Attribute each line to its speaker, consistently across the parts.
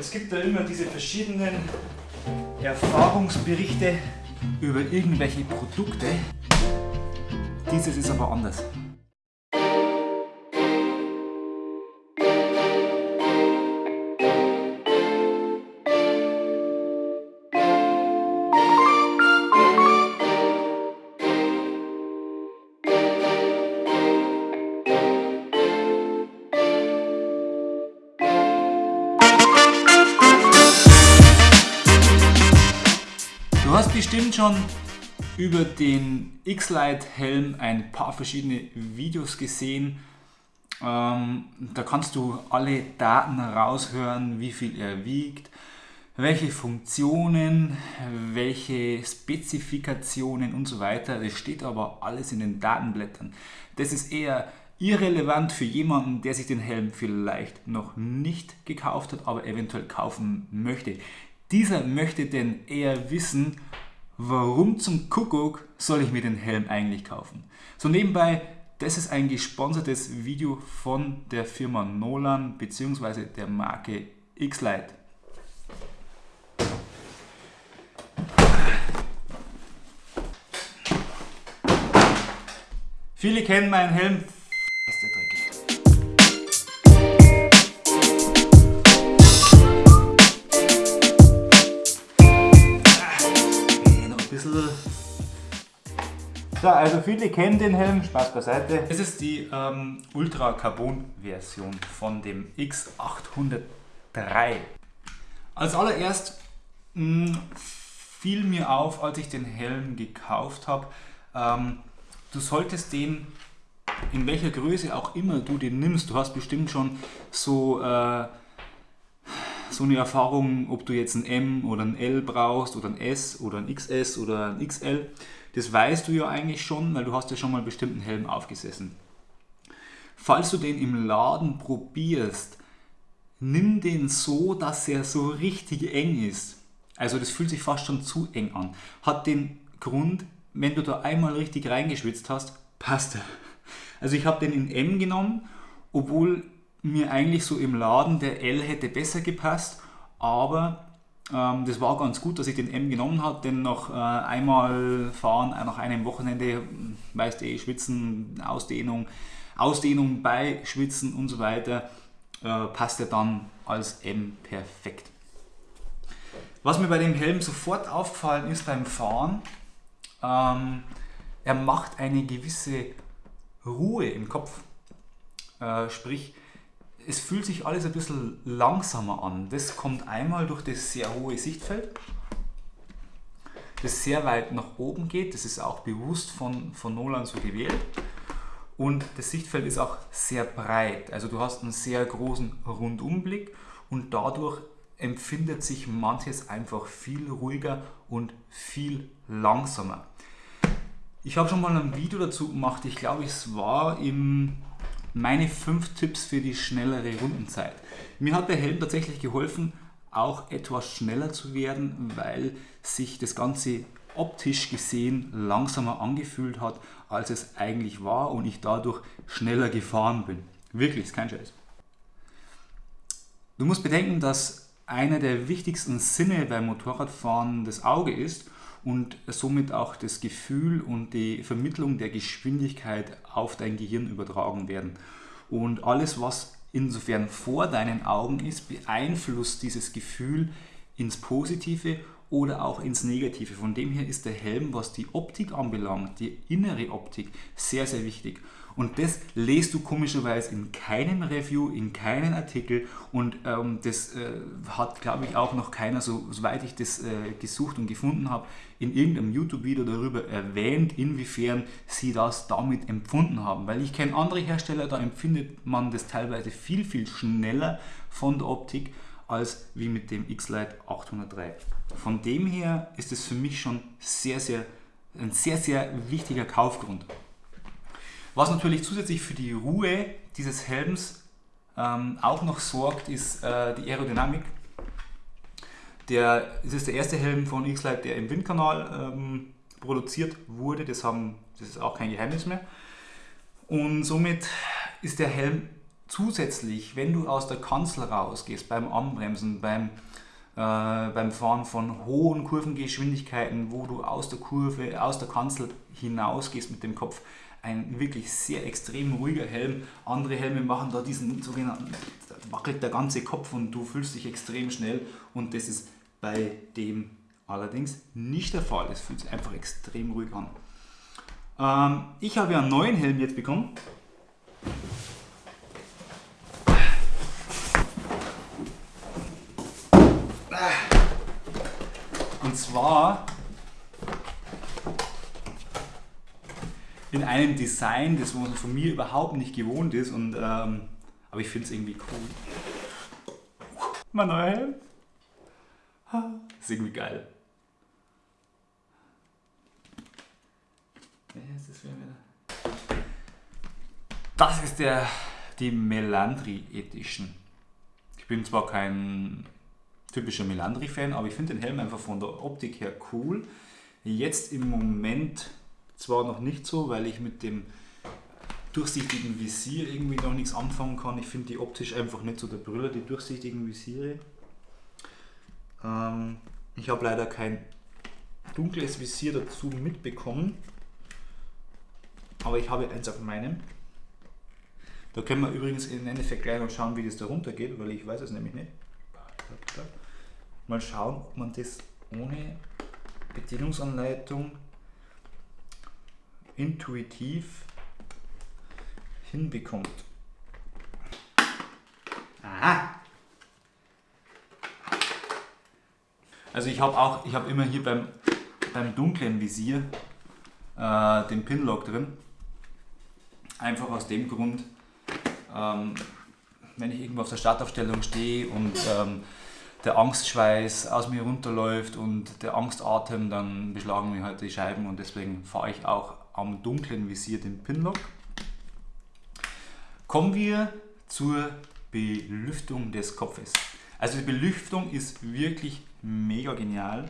Speaker 1: Es gibt da immer diese verschiedenen Erfahrungsberichte über irgendwelche Produkte. Dieses ist aber anders. Hast bestimmt schon über den X-Lite Helm ein paar verschiedene Videos gesehen. Ähm, da kannst du alle Daten raushören, wie viel er wiegt, welche Funktionen, welche Spezifikationen und so weiter. Das steht aber alles in den Datenblättern. Das ist eher irrelevant für jemanden, der sich den Helm vielleicht noch nicht gekauft hat, aber eventuell kaufen möchte. Dieser möchte denn eher wissen, warum zum Kuckuck soll ich mir den Helm eigentlich kaufen. So nebenbei, das ist ein gesponsertes Video von der Firma Nolan bzw. der Marke X-Lite. Viele kennen meinen Helm. Ist der dreckig. So, also viele kennen den Helm, Spaß beiseite. Es ist die ähm, Ultra Carbon Version von dem X803. Als allererst mh, fiel mir auf, als ich den Helm gekauft habe, ähm, du solltest den in welcher Größe auch immer du den nimmst, du hast bestimmt schon so äh, so eine Erfahrung, ob du jetzt ein M oder ein L brauchst oder ein S oder ein XS oder ein XL. Das weißt du ja eigentlich schon, weil du hast ja schon mal bestimmten Helm aufgesessen. Falls du den im Laden probierst, nimm den so, dass er so richtig eng ist. Also das fühlt sich fast schon zu eng an. Hat den Grund, wenn du da einmal richtig reingeschwitzt hast, passt er. Also ich habe den in M genommen, obwohl mir eigentlich so im Laden der L hätte besser gepasst, aber das war ganz gut, dass ich den M genommen habe, denn nach äh, einmal fahren, äh, nach einem Wochenende, weißt du eh, Schwitzen, Ausdehnung, Ausdehnung bei Schwitzen und so weiter, äh, passt er dann als M perfekt. Was mir bei dem Helm sofort aufgefallen ist beim Fahren, ähm, er macht eine gewisse Ruhe im Kopf. Äh, sprich, es fühlt sich alles ein bisschen langsamer an. Das kommt einmal durch das sehr hohe Sichtfeld, das sehr weit nach oben geht. Das ist auch bewusst von, von Nolan so gewählt. Und das Sichtfeld ist auch sehr breit. Also du hast einen sehr großen Rundumblick und dadurch empfindet sich manches einfach viel ruhiger und viel langsamer. Ich habe schon mal ein Video dazu gemacht, ich glaube es war im meine 5 Tipps für die schnellere Rundenzeit. Mir hat der Helm tatsächlich geholfen, auch etwas schneller zu werden, weil sich das Ganze optisch gesehen langsamer angefühlt hat, als es eigentlich war und ich dadurch schneller gefahren bin. Wirklich, ist kein Scheiß. Du musst bedenken, dass einer der wichtigsten Sinne beim Motorradfahren das Auge ist und somit auch das Gefühl und die Vermittlung der Geschwindigkeit auf dein Gehirn übertragen werden. Und alles, was insofern vor deinen Augen ist, beeinflusst dieses Gefühl ins Positive oder auch ins Negative. Von dem her ist der Helm, was die Optik anbelangt, die innere Optik, sehr, sehr wichtig. Und das lest du komischerweise in keinem Review, in keinem Artikel und ähm, das äh, hat, glaube ich, auch noch keiner, so, soweit ich das äh, gesucht und gefunden habe, in irgendeinem YouTube-Video darüber erwähnt, inwiefern sie das damit empfunden haben. Weil ich kenne andere Hersteller, da empfindet man das teilweise viel, viel schneller von der Optik als wie mit dem X-Lite 803. Von dem her ist es für mich schon sehr, sehr, ein sehr, sehr wichtiger Kaufgrund. Was natürlich zusätzlich für die Ruhe dieses Helms ähm, auch noch sorgt, ist äh, die Aerodynamik. Der, das ist der erste Helm von X-Lite, der im Windkanal ähm, produziert wurde. Das, haben, das ist auch kein Geheimnis mehr. Und somit ist der Helm zusätzlich, wenn du aus der Kanzel rausgehst, beim Anbremsen, beim, äh, beim Fahren von hohen Kurvengeschwindigkeiten, wo du aus der Kurve, aus der Kanzel hinausgehst mit dem Kopf, ein wirklich sehr extrem ruhiger Helm. Andere Helme machen da diesen sogenannten, da wackelt der ganze Kopf und du fühlst dich extrem schnell und das ist bei dem allerdings nicht der Fall. Es fühlt sich einfach extrem ruhig an. Ähm, ich habe ja einen neuen Helm jetzt bekommen. Und zwar in einem Design, das man von mir überhaupt nicht gewohnt ist. Und, ähm, aber ich finde es irgendwie cool. Mein neuer Helm. Ist irgendwie geil. Das ist der, die Melandri Edition. Ich bin zwar kein typischer Melandri-Fan, aber ich finde den Helm einfach von der Optik her cool. Jetzt im Moment zwar noch nicht so, weil ich mit dem durchsichtigen Visier irgendwie noch nichts anfangen kann. Ich finde die optisch einfach nicht so der Brüller, die durchsichtigen Visiere. Ähm, ich habe leider kein dunkles Visier dazu mitbekommen, aber ich habe eins auf meinem. Da können wir übrigens im Endeffekt gleich noch schauen, wie das da runter geht, weil ich weiß es nämlich nicht. Mal schauen, ob man das ohne Bedienungsanleitung intuitiv hinbekommt. Aha! Also ich habe auch, ich habe immer hier beim, beim dunklen Visier äh, den Pinlock drin. Einfach aus dem Grund, ähm, wenn ich irgendwo auf der Startaufstellung stehe und ähm, der Angstschweiß aus mir runterläuft und der Angstatem, dann beschlagen mir halt die Scheiben und deswegen fahre ich auch am dunklen Visier den Pinlock. Kommen wir zur Belüftung des Kopfes. Also die Belüftung ist wirklich mega genial.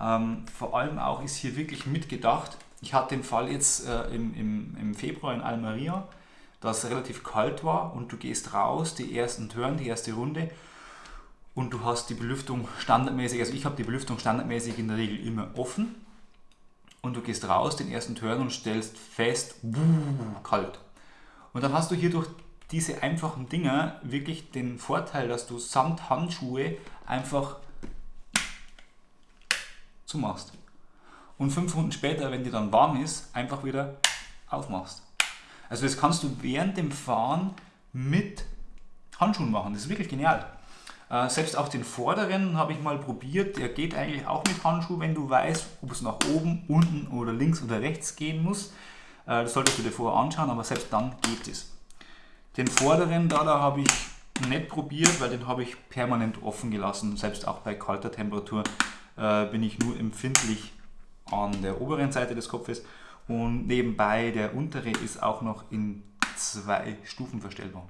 Speaker 1: Ähm, vor allem auch ist hier wirklich mitgedacht. Ich hatte den Fall jetzt äh, im, im, im Februar in Almeria, dass es relativ kalt war und du gehst raus, die ersten Turn, die erste Runde und du hast die Belüftung standardmäßig, also ich habe die Belüftung standardmäßig in der Regel immer offen und du gehst raus, den ersten Turn und stellst fest, wuh, kalt. Und dann hast du hier durch diese einfachen Dinger wirklich den Vorteil, dass du samt Handschuhe einfach zumachst. Und fünf Runden später, wenn dir dann warm ist, einfach wieder aufmachst. Also das kannst du während dem Fahren mit Handschuhen machen. Das ist wirklich genial. Äh, selbst auch den vorderen habe ich mal probiert. Der geht eigentlich auch mit Handschuh, wenn du weißt, ob es nach oben, unten oder links oder rechts gehen muss. Äh, das solltest du dir vorher anschauen, aber selbst dann geht es. Den vorderen da, da habe ich nicht probiert, weil den habe ich permanent offen gelassen. Selbst auch bei kalter Temperatur äh, bin ich nur empfindlich an der oberen Seite des Kopfes. Und nebenbei der untere ist auch noch in zwei Stufen verstellbar.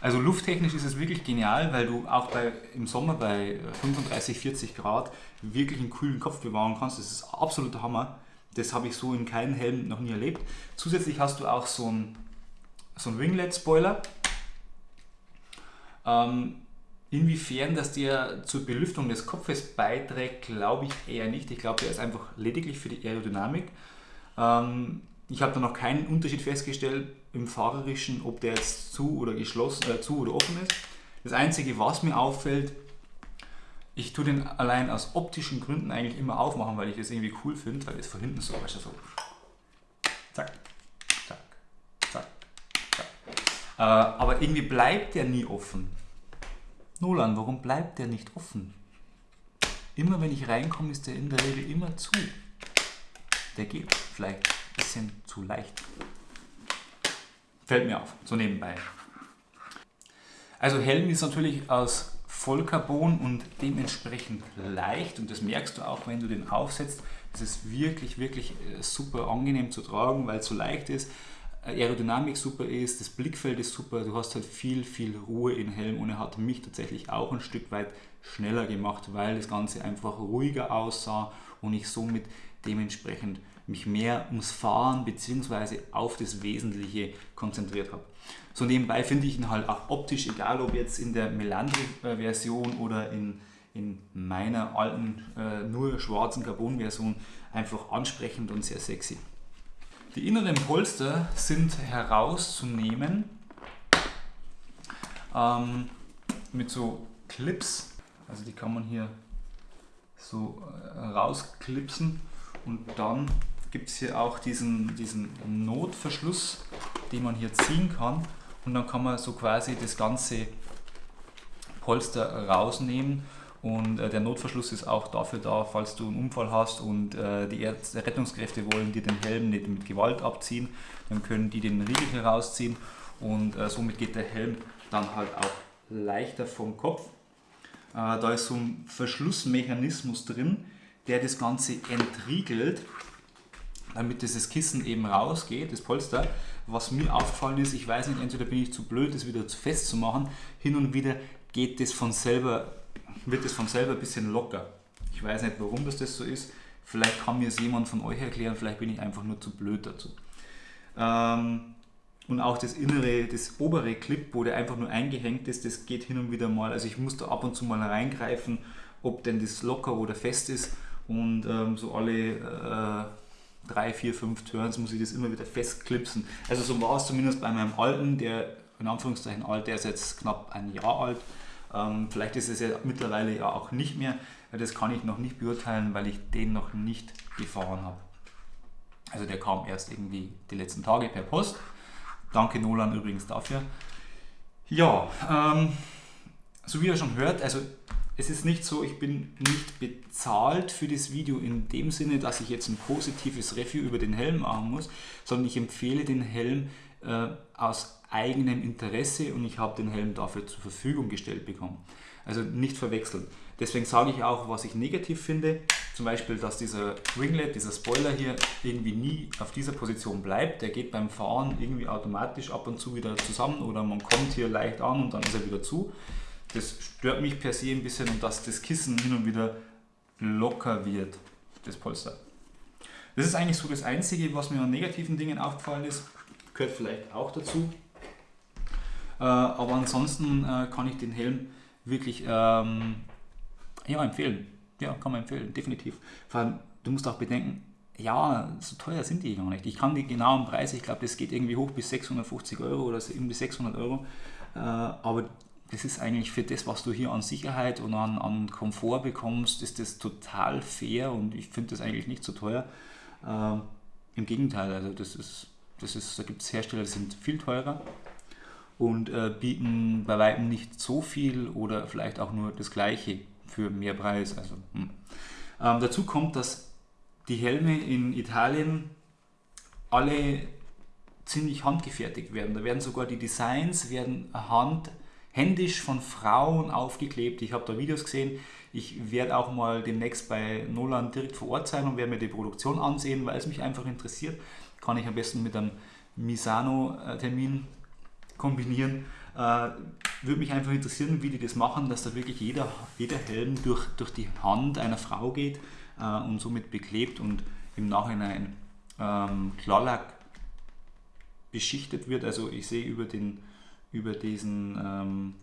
Speaker 1: Also lufttechnisch ist es wirklich genial, weil du auch bei, im Sommer bei 35, 40 Grad wirklich einen kühlen Kopf bewahren kannst. Das ist absoluter Hammer. Das habe ich so in keinem Helm noch nie erlebt. Zusätzlich hast du auch so einen so Winglet-Spoiler. Ähm, inwiefern das dir zur Belüftung des Kopfes beiträgt, glaube ich eher nicht. Ich glaube, der ist einfach lediglich für die Aerodynamik. Ähm, ich habe da noch keinen Unterschied festgestellt im Fahrerischen, ob der jetzt zu oder geschlossen, äh, zu oder offen ist. Das Einzige, was mir auffällt, ich tue den allein aus optischen Gründen eigentlich immer aufmachen, weil ich das irgendwie cool finde, weil es von hinten so, weißt du, so zack, zack, zack, zack. Äh, aber irgendwie bleibt der nie offen. Nolan, warum bleibt der nicht offen? Immer wenn ich reinkomme, ist der in der Regel immer zu. Der geht vielleicht bisschen zu leicht. Fällt mir auf, so nebenbei. Also Helm ist natürlich aus Vollcarbon und dementsprechend leicht und das merkst du auch, wenn du den aufsetzt. Es ist wirklich, wirklich äh, super angenehm zu tragen, weil es so leicht ist. Aerodynamik super ist, das Blickfeld ist super, du hast halt viel, viel Ruhe im Helm und er hat mich tatsächlich auch ein Stück weit schneller gemacht, weil das Ganze einfach ruhiger aussah und ich somit dementsprechend mich mehr ums Fahren bzw. auf das Wesentliche konzentriert habe. So nebenbei finde ich ihn halt auch optisch, egal ob jetzt in der Melandri-Version oder in, in meiner alten, äh, nur schwarzen Carbon-Version, einfach ansprechend und sehr sexy. Die inneren Polster sind herauszunehmen ähm, mit so Clips, also die kann man hier so äh, rausklipsen und dann gibt es hier auch diesen, diesen Notverschluss, den man hier ziehen kann. Und dann kann man so quasi das ganze Polster rausnehmen. Und äh, der Notverschluss ist auch dafür da, falls du einen Unfall hast und äh, die Ärzte, Rettungskräfte wollen dir den Helm nicht mit Gewalt abziehen, dann können die den Riegel herausziehen und äh, somit geht der Helm dann halt auch leichter vom Kopf. Äh, da ist so ein Verschlussmechanismus drin, der das Ganze entriegelt damit dieses Kissen eben rausgeht, das Polster. Was mir aufgefallen ist, ich weiß nicht, entweder bin ich zu blöd, das wieder zu fest zu machen, hin und wieder geht das von selber, wird das von selber ein bisschen locker. Ich weiß nicht, warum das, das so ist. Vielleicht kann mir es jemand von euch erklären, vielleicht bin ich einfach nur zu blöd dazu. Ähm, und auch das innere, das obere Clip, wo der einfach nur eingehängt ist, das geht hin und wieder mal. Also ich muss da ab und zu mal reingreifen, ob denn das locker oder fest ist. Und ähm, so alle äh, drei, vier, fünf Turns muss ich das immer wieder festklipsen. Also so war es zumindest bei meinem alten, der in Anführungszeichen alt, der ist jetzt knapp ein Jahr alt. Ähm, vielleicht ist es ja mittlerweile ja auch nicht mehr. Das kann ich noch nicht beurteilen, weil ich den noch nicht gefahren habe. Also der kam erst irgendwie die letzten Tage per Post. Danke Nolan übrigens dafür. Ja, ähm, so wie ihr schon hört, also es ist nicht so, ich bin nicht bezahlt für das Video in dem Sinne, dass ich jetzt ein positives Review über den Helm machen muss, sondern ich empfehle den Helm äh, aus eigenem Interesse und ich habe den Helm dafür zur Verfügung gestellt bekommen. Also nicht verwechseln. Deswegen sage ich auch, was ich negativ finde. Zum Beispiel, dass dieser Ringlet, dieser Spoiler hier irgendwie nie auf dieser Position bleibt. Der geht beim Fahren irgendwie automatisch ab und zu wieder zusammen oder man kommt hier leicht an und dann ist er wieder zu. Das stört mich per se ein bisschen und dass das Kissen hin und wieder locker wird, das Polster. Das ist eigentlich so das Einzige, was mir an negativen Dingen aufgefallen ist. Gehört vielleicht auch dazu. Äh, aber ansonsten äh, kann ich den Helm wirklich ähm, ja, empfehlen. Ja, kann man empfehlen, definitiv. Vor allem, du musst auch bedenken, ja, so teuer sind die gar nicht. Ich kann die genauen Preise, ich glaube, das geht irgendwie hoch bis 650 Euro oder irgendwie 600 Euro. Äh, aber das ist eigentlich für das, was du hier an Sicherheit und an, an Komfort bekommst, ist das total fair und ich finde das eigentlich nicht so teuer. Äh, Im Gegenteil, also das ist, das ist, da gibt es Hersteller, die sind viel teurer und äh, bieten bei weitem nicht so viel oder vielleicht auch nur das gleiche für mehr Preis. Also, hm. ähm, dazu kommt, dass die Helme in Italien alle ziemlich handgefertigt werden. Da werden sogar die Designs werden hand händisch von Frauen aufgeklebt. Ich habe da Videos gesehen. Ich werde auch mal demnächst bei Nolan direkt vor Ort sein und werde mir die Produktion ansehen, weil es mich einfach interessiert. Kann ich am besten mit einem Misano-Termin kombinieren. Äh, würde mich einfach interessieren, wie die das machen, dass da wirklich jeder, jeder Helm durch, durch die Hand einer Frau geht äh, und somit beklebt und im Nachhinein ähm, Klarlack beschichtet wird. Also ich sehe über den über diesen ähm,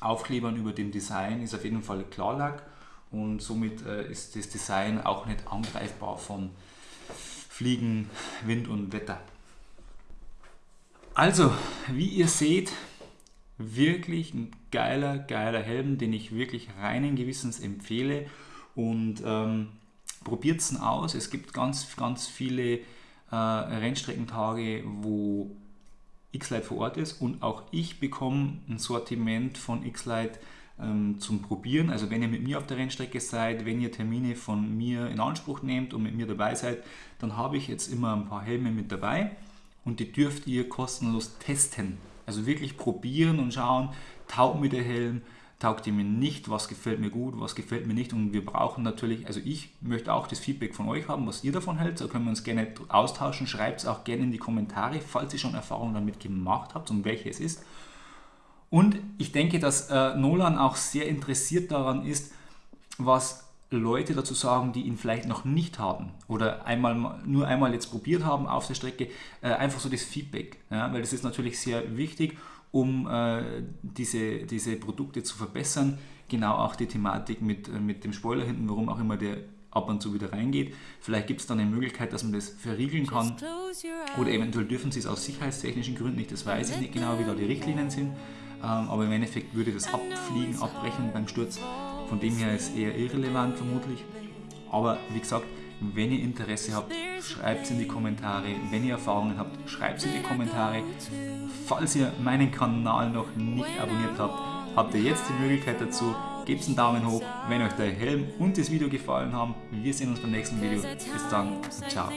Speaker 1: Aufklebern, über dem Design ist auf jeden Fall Klarlack und somit äh, ist das Design auch nicht angreifbar von Fliegen, Wind und Wetter. Also, wie ihr seht, wirklich ein geiler, geiler Helm, den ich wirklich reinen Gewissens empfehle und ähm, probiert es aus. Es gibt ganz, ganz viele äh, Rennstreckentage, wo X-Lite vor Ort ist und auch ich bekomme ein Sortiment von X-Lite ähm, zum Probieren. Also wenn ihr mit mir auf der Rennstrecke seid, wenn ihr Termine von mir in Anspruch nehmt und mit mir dabei seid, dann habe ich jetzt immer ein paar Helme mit dabei und die dürft ihr kostenlos testen. Also wirklich probieren und schauen, taugt mir der Helm, taugt ihr mir nicht, was gefällt mir gut, was gefällt mir nicht. Und wir brauchen natürlich, also ich möchte auch das Feedback von euch haben, was ihr davon hält, da können wir uns gerne austauschen, schreibt es auch gerne in die Kommentare, falls ihr schon Erfahrungen damit gemacht habt und welche es ist. Und ich denke, dass äh, Nolan auch sehr interessiert daran ist, was Leute dazu sagen, die ihn vielleicht noch nicht haben oder einmal, nur einmal jetzt probiert haben auf der Strecke, äh, einfach so das Feedback, ja, weil das ist natürlich sehr wichtig um äh, diese, diese Produkte zu verbessern. Genau auch die Thematik mit, äh, mit dem Spoiler hinten, warum auch immer der ab und zu wieder reingeht. Vielleicht gibt es dann eine Möglichkeit, dass man das verriegeln kann oder eventuell dürfen sie es aus sicherheitstechnischen Gründen nicht, das weiß ich nicht genau, wie da die Richtlinien sind, ähm, aber im Endeffekt würde das abfliegen, abbrechen beim Sturz. Von dem her ist eher irrelevant vermutlich. Aber wie gesagt, wenn ihr Interesse habt, schreibt es in die Kommentare. Wenn ihr Erfahrungen habt, schreibt es in die Kommentare. Falls ihr meinen Kanal noch nicht abonniert habt, habt ihr jetzt die Möglichkeit dazu. Gebt einen Daumen hoch, wenn euch der Helm und das Video gefallen haben. Wir sehen uns beim nächsten Video. Bis dann ciao.